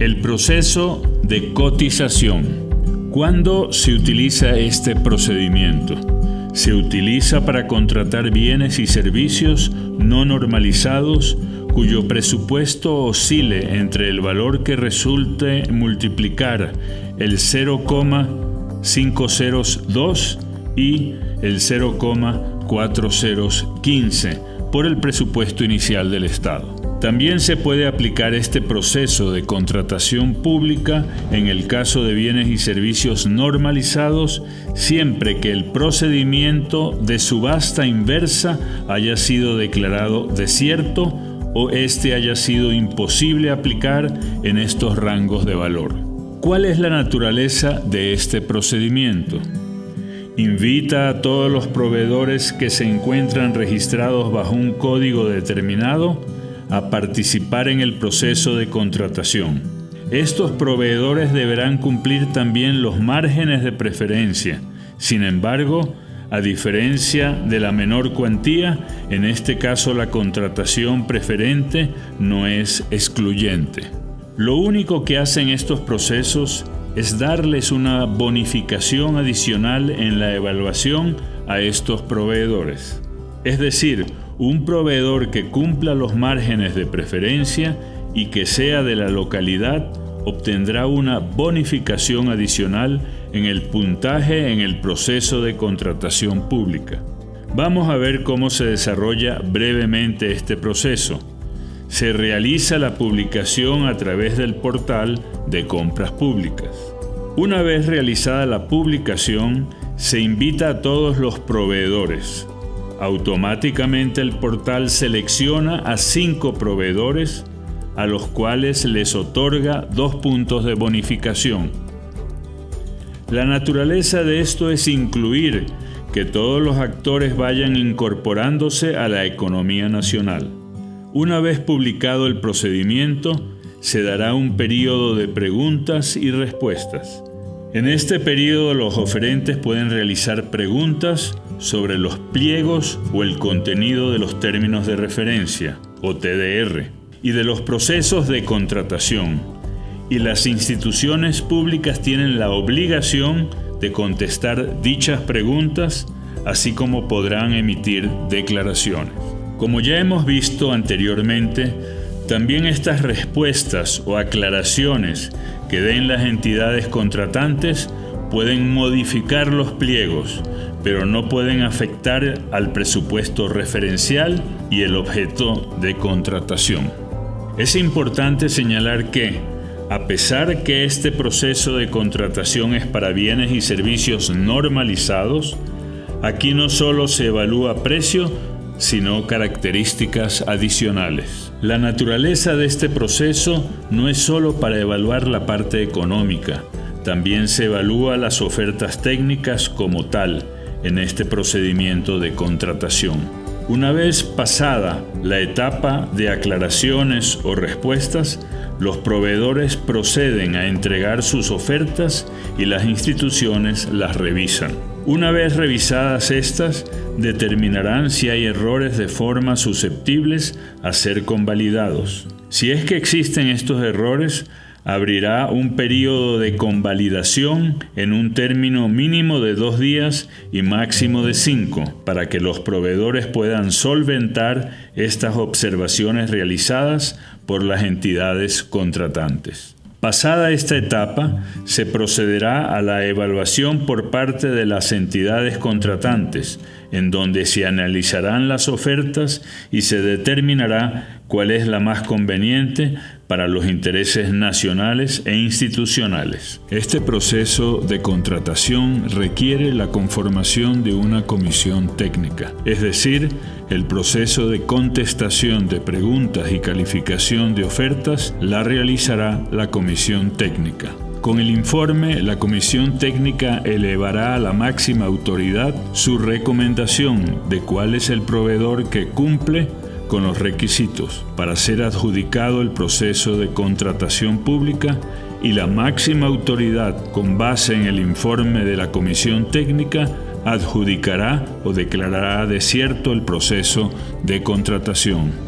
El proceso de cotización. ¿Cuándo se utiliza este procedimiento? Se utiliza para contratar bienes y servicios no normalizados cuyo presupuesto oscile entre el valor que resulte multiplicar el 0,502 y el 0,4015 por el presupuesto inicial del Estado. También se puede aplicar este proceso de contratación pública en el caso de bienes y servicios normalizados siempre que el procedimiento de subasta inversa haya sido declarado desierto o este haya sido imposible aplicar en estos rangos de valor. ¿Cuál es la naturaleza de este procedimiento? Invita a todos los proveedores que se encuentran registrados bajo un código determinado a participar en el proceso de contratación. Estos proveedores deberán cumplir también los márgenes de preferencia. Sin embargo, a diferencia de la menor cuantía, en este caso la contratación preferente no es excluyente. Lo único que hacen estos procesos es darles una bonificación adicional en la evaluación a estos proveedores. Es decir, un proveedor que cumpla los márgenes de preferencia y que sea de la localidad obtendrá una bonificación adicional en el puntaje en el proceso de contratación pública. Vamos a ver cómo se desarrolla brevemente este proceso. Se realiza la publicación a través del portal de compras públicas. Una vez realizada la publicación, se invita a todos los proveedores, Automáticamente el portal selecciona a cinco proveedores a los cuales les otorga dos puntos de bonificación. La naturaleza de esto es incluir que todos los actores vayan incorporándose a la economía nacional. Una vez publicado el procedimiento, se dará un periodo de preguntas y respuestas. En este periodo los oferentes pueden realizar preguntas sobre los pliegos o el contenido de los términos de referencia, o TDR, y de los procesos de contratación. Y las instituciones públicas tienen la obligación de contestar dichas preguntas, así como podrán emitir declaraciones. Como ya hemos visto anteriormente, también estas respuestas o aclaraciones que den las entidades contratantes pueden modificar los pliegos, pero no pueden afectar al presupuesto referencial y el objeto de contratación. Es importante señalar que, a pesar que este proceso de contratación es para bienes y servicios normalizados, aquí no solo se evalúa precio, sino características adicionales. La naturaleza de este proceso no es solo para evaluar la parte económica, también se evalúa las ofertas técnicas como tal en este procedimiento de contratación. Una vez pasada la etapa de aclaraciones o respuestas, los proveedores proceden a entregar sus ofertas y las instituciones las revisan. Una vez revisadas estas, determinarán si hay errores de forma susceptibles a ser convalidados. Si es que existen estos errores, abrirá un periodo de convalidación en un término mínimo de dos días y máximo de cinco, para que los proveedores puedan solventar estas observaciones realizadas por las entidades contratantes. Pasada esta etapa, se procederá a la evaluación por parte de las entidades contratantes, en donde se analizarán las ofertas y se determinará cuál es la más conveniente para los intereses nacionales e institucionales. Este proceso de contratación requiere la conformación de una comisión técnica, es decir, el proceso de contestación de preguntas y calificación de ofertas la realizará la comisión técnica. Con el informe, la Comisión Técnica elevará a la máxima autoridad su recomendación de cuál es el proveedor que cumple con los requisitos para ser adjudicado el proceso de contratación pública y la máxima autoridad, con base en el informe de la Comisión Técnica, adjudicará o declarará desierto el proceso de contratación.